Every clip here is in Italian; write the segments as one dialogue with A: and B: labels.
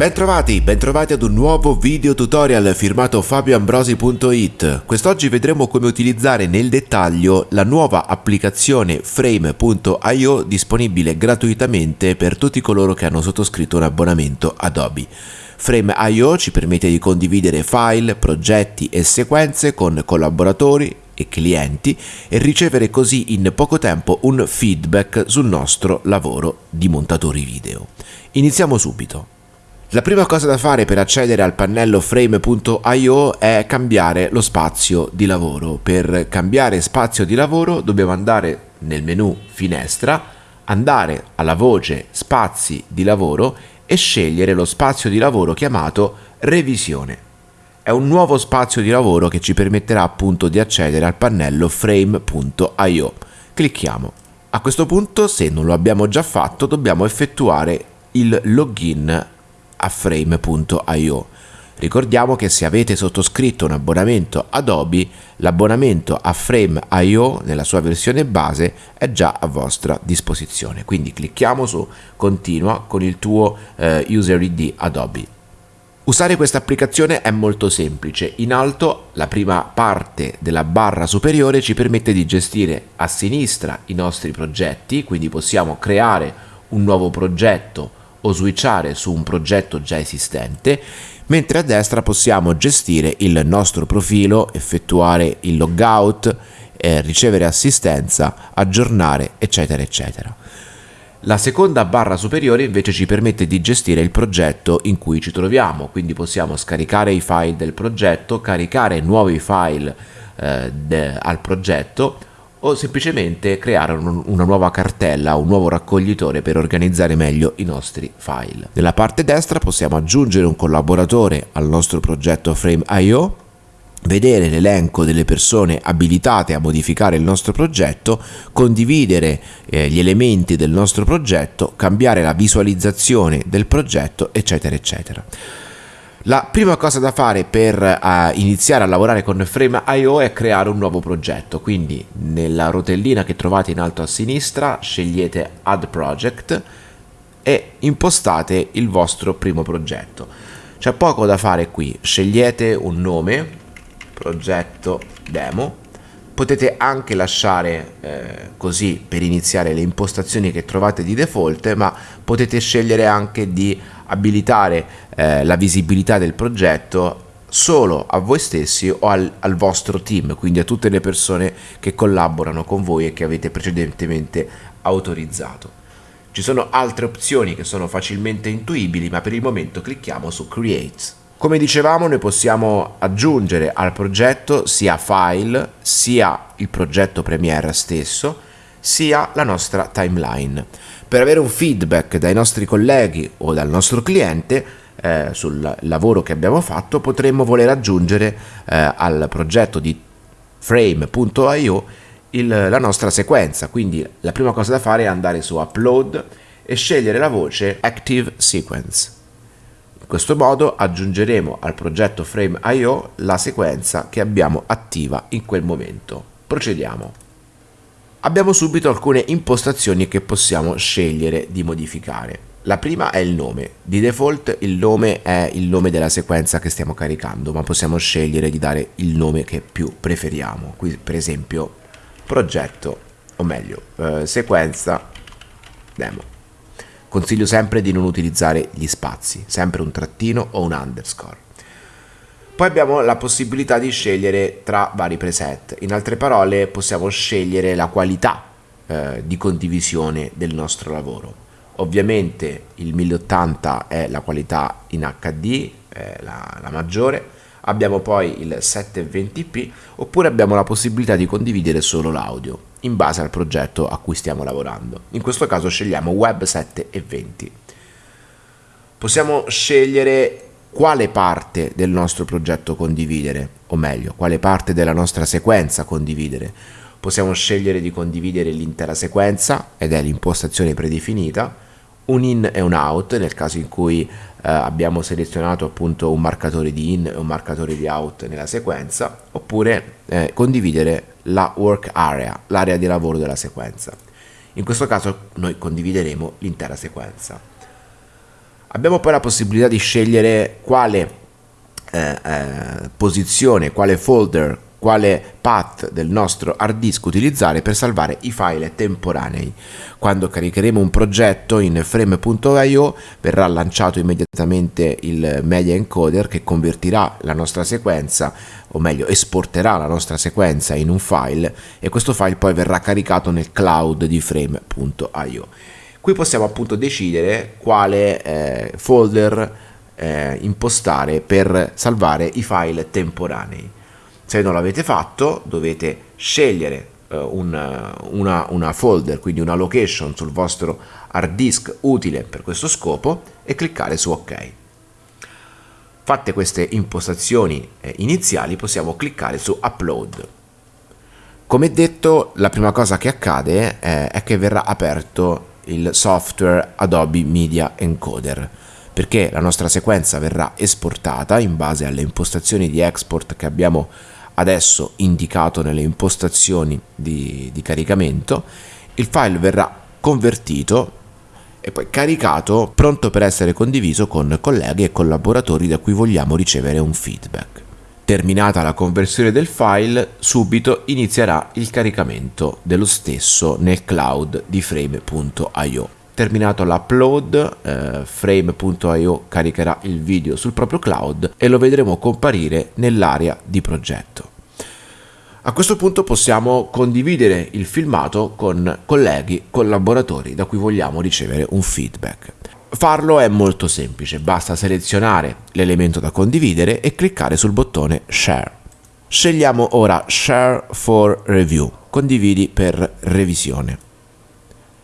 A: Bentrovati, bentrovati ad un nuovo video tutorial firmato fabioambrosi.it. Quest'oggi vedremo come utilizzare nel dettaglio la nuova applicazione Frame.io disponibile gratuitamente per tutti coloro che hanno sottoscritto un abbonamento Adobe. Frame.io ci permette di condividere file, progetti e sequenze con collaboratori e clienti e ricevere così in poco tempo un feedback sul nostro lavoro di montatori video. Iniziamo subito. La prima cosa da fare per accedere al pannello frame.io è cambiare lo spazio di lavoro. Per cambiare spazio di lavoro dobbiamo andare nel menu finestra, andare alla voce spazi di lavoro e scegliere lo spazio di lavoro chiamato revisione. È un nuovo spazio di lavoro che ci permetterà appunto di accedere al pannello frame.io. Clicchiamo. A questo punto, se non lo abbiamo già fatto, dobbiamo effettuare il login a frame.io. Ricordiamo che se avete sottoscritto un abbonamento Adobe, l'abbonamento a Frame.io nella sua versione base è già a vostra disposizione. Quindi clicchiamo su Continua con il tuo eh, User ID Adobe. Usare questa applicazione è molto semplice. In alto la prima parte della barra superiore ci permette di gestire a sinistra i nostri progetti, quindi possiamo creare un nuovo progetto o switchare su un progetto già esistente, mentre a destra possiamo gestire il nostro profilo, effettuare il logout, eh, ricevere assistenza, aggiornare, eccetera, eccetera. La seconda barra superiore invece ci permette di gestire il progetto in cui ci troviamo, quindi possiamo scaricare i file del progetto, caricare nuovi file eh, al progetto o semplicemente creare un, una nuova cartella, un nuovo raccoglitore per organizzare meglio i nostri file. Nella parte destra possiamo aggiungere un collaboratore al nostro progetto Frame.io, vedere l'elenco delle persone abilitate a modificare il nostro progetto, condividere eh, gli elementi del nostro progetto, cambiare la visualizzazione del progetto, eccetera, eccetera. La prima cosa da fare per uh, iniziare a lavorare con Frame.io è creare un nuovo progetto, quindi nella rotellina che trovate in alto a sinistra scegliete Add Project e impostate il vostro primo progetto. C'è poco da fare qui, scegliete un nome, progetto demo, potete anche lasciare eh, così per iniziare le impostazioni che trovate di default, ma potete scegliere anche di abilitare eh, la visibilità del progetto solo a voi stessi o al, al, vostro team, quindi a tutte le persone che collaborano con voi e che avete precedentemente autorizzato. Ci sono altre opzioni che sono facilmente intuibili, ma per il momento clicchiamo su Create. Come dicevamo, noi possiamo aggiungere al progetto sia file, sia il progetto Premiere stesso, sia la nostra timeline. Per avere un feedback dai nostri colleghi o dal nostro cliente eh, sul lavoro che abbiamo fatto, potremmo voler aggiungere eh, al progetto di frame.io la nostra sequenza. Quindi la prima cosa da fare è andare su Upload e scegliere la voce Active Sequence. Questo modo aggiungeremo al progetto Frame.io la sequenza che abbiamo attiva in quel momento. Procediamo abbiamo subito alcune impostazioni che possiamo scegliere di modificare. La prima è il nome. Di default il nome è il nome della sequenza che stiamo caricando, ma possiamo scegliere di dare il nome che più preferiamo. Qui per esempio progetto, o meglio, eh, sequenza demo. Consiglio sempre di non utilizzare gli spazi, sempre un trattino o un underscore. Poi abbiamo la possibilità di scegliere tra vari preset, in altre parole possiamo scegliere la qualità eh, di condivisione del nostro lavoro. Ovviamente il 1080 è la qualità in HD, la, la maggiore, abbiamo poi il 720p oppure abbiamo la possibilità di condividere solo l'audio in base al progetto a cui stiamo lavorando. In questo caso scegliamo Web 720. Possiamo scegliere quale parte del nostro progetto condividere, o meglio, quale parte della nostra sequenza condividere. Possiamo scegliere di condividere l'intera sequenza, ed è l'impostazione predefinita, un in e un out, nel caso in cui eh, abbiamo selezionato appunto un marcatore di in e un marcatore di out nella sequenza, oppure eh, condividere la work area, l'area di lavoro della sequenza. In questo caso noi condivideremo l'intera sequenza. Abbiamo poi la possibilità di scegliere quale eh, eh, posizione, quale folder, quale path del nostro hard disk utilizzare per salvare i file temporanei. Quando caricheremo un progetto in frame.io verrà lanciato immediatamente il media encoder che convertirà la nostra sequenza o meglio esporterà la nostra sequenza in un file e questo file poi verrà caricato nel cloud di frame.io. Qui possiamo appunto decidere quale eh, folder eh, impostare per salvare i file temporanei. Se non l'avete fatto dovete scegliere eh, una, una, una folder, quindi una location sul vostro hard disk utile per questo scopo e cliccare su ok. Fatte queste impostazioni eh, iniziali possiamo cliccare su upload. Come detto la prima cosa che accade eh, è che verrà aperto il software Adobe Media Encoder perché la nostra sequenza verrà esportata in base alle impostazioni di export che abbiamo adesso indicato nelle impostazioni di, di caricamento, il file verrà convertito e poi caricato pronto per essere condiviso con colleghi e collaboratori da cui vogliamo ricevere un feedback. Terminata la conversione del file, subito inizierà il caricamento dello stesso nel cloud di frame.io. Terminato l'upload, eh, frame.io caricherà il video sul proprio cloud e lo vedremo comparire nell'area di progetto. A questo punto possiamo condividere il filmato con colleghi, collaboratori da cui vogliamo ricevere un feedback. Farlo è molto semplice, basta selezionare l'elemento da condividere e cliccare sul bottone Share. Scegliamo ora Share for Review, condividi per revisione.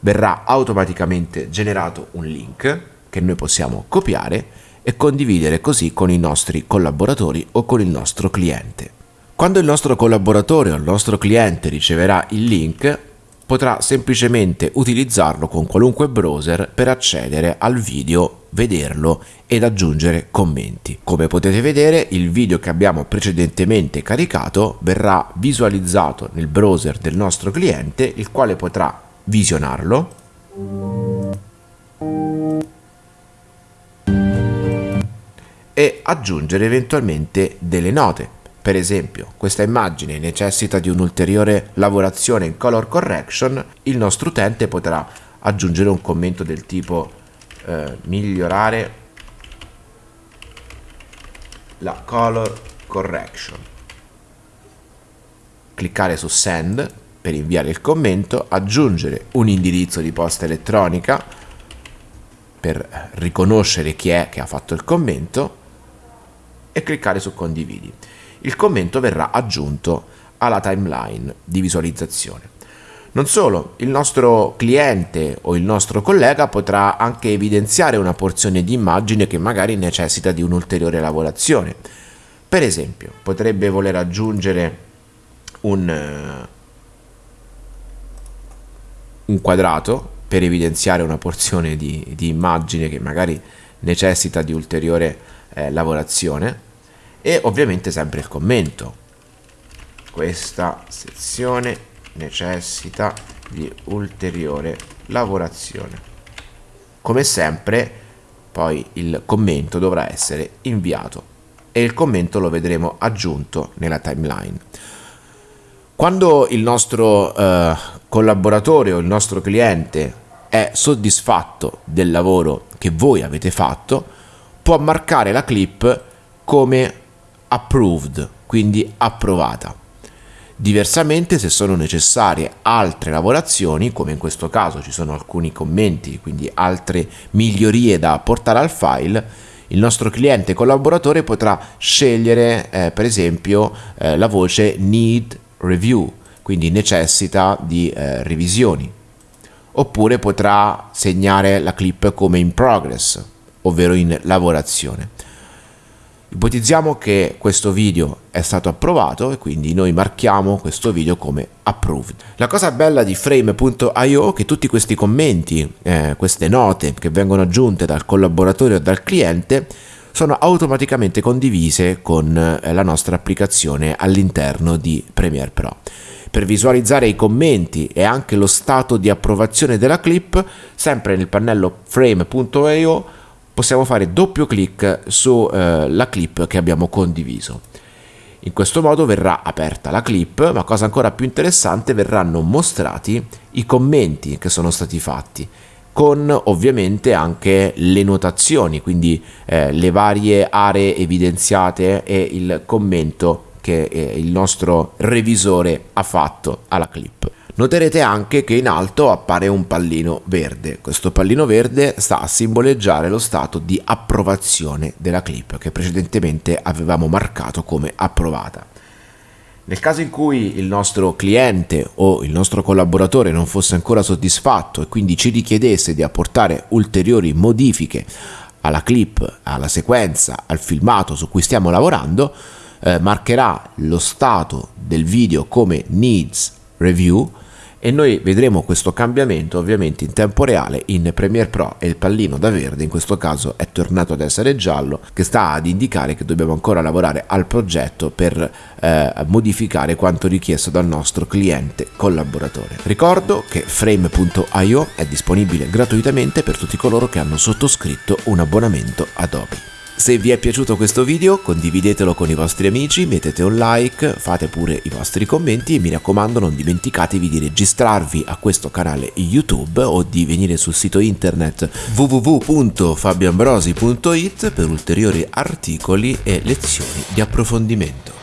A: Verrà automaticamente generato un link che noi possiamo copiare e condividere così con i nostri collaboratori o con il nostro cliente. Quando il nostro collaboratore o il nostro cliente riceverà il link, potrà semplicemente utilizzarlo con qualunque browser per accedere al video, vederlo ed aggiungere commenti. Come potete vedere il video che abbiamo precedentemente caricato verrà visualizzato nel browser del nostro cliente il quale potrà visionarlo. E aggiungere eventualmente delle note. Per esempio, questa immagine necessita di un'ulteriore lavorazione in color correction, il nostro utente potrà aggiungere un commento del tipo eh, migliorare la color correction. Cliccare su send per inviare il commento, aggiungere un indirizzo di posta elettronica per riconoscere chi è che ha fatto il commento e cliccare su condividi il commento verrà aggiunto alla timeline di visualizzazione. Non solo, il nostro cliente o il nostro collega potrà anche evidenziare una porzione di immagine che magari necessita di un'ulteriore lavorazione. Per esempio, potrebbe voler aggiungere un, eh, un quadrato per evidenziare una porzione di, di, immagine che magari necessita di ulteriore eh, lavorazione e ovviamente sempre il commento. Questa sezione necessita di ulteriore lavorazione. Come sempre poi il commento dovrà essere inviato e il commento lo vedremo aggiunto nella timeline. Quando il nostro eh, collaboratore o il nostro cliente è soddisfatto del lavoro che voi avete fatto, può marcare la clip come approved, quindi approvata. Diversamente, se sono necessarie altre lavorazioni, come in questo caso ci sono alcuni commenti, quindi altre migliorie da apportare al file, il nostro cliente collaboratore potrà scegliere eh, per esempio eh, la voce need review, quindi necessita di eh, revisioni, oppure potrà segnare la clip come in progress, ovvero in lavorazione. Ipotizziamo che questo video è stato approvato e quindi noi marchiamo questo video come approved. La cosa bella di frame.io è che tutti questi commenti, eh, queste note che vengono aggiunte dal collaboratore o dal cliente sono automaticamente condivise con eh, la nostra applicazione all'interno di Premiere Pro. Per visualizzare i commenti e anche lo stato di approvazione della clip, sempre nel pannello frame.io possiamo fare doppio clic sulla eh, clip che abbiamo condiviso. In questo modo verrà aperta la clip, ma cosa ancora più interessante, verranno mostrati i commenti che sono stati fatti con ovviamente anche le notazioni, quindi eh, le varie aree evidenziate e il commento che eh, il nostro revisore ha fatto alla clip. Noterete anche che in alto appare un pallino verde. Questo pallino verde sta a simboleggiare lo stato di approvazione della clip che precedentemente avevamo marcato come approvata. Nel caso in cui il nostro cliente o il nostro collaboratore non fosse ancora soddisfatto e quindi ci richiedesse di apportare ulteriori modifiche alla clip, alla sequenza, al filmato su cui stiamo lavorando, eh, marcherà lo stato del video come needs review e noi vedremo questo cambiamento ovviamente in tempo reale in Premiere Pro e il pallino da verde in questo caso è tornato ad essere giallo che sta ad indicare che dobbiamo ancora lavorare al progetto per eh, modificare quanto richiesto dal nostro cliente collaboratore. Ricordo che frame.io è disponibile gratuitamente per tutti coloro che hanno sottoscritto un abbonamento Adobe. Se vi è piaciuto questo video condividetelo con i vostri amici, mettete un like, fate pure i vostri commenti e mi raccomando non dimenticatevi di registrarvi a questo canale YouTube o di venire sul sito internet www.fabioambrosi.it per ulteriori articoli e lezioni di approfondimento.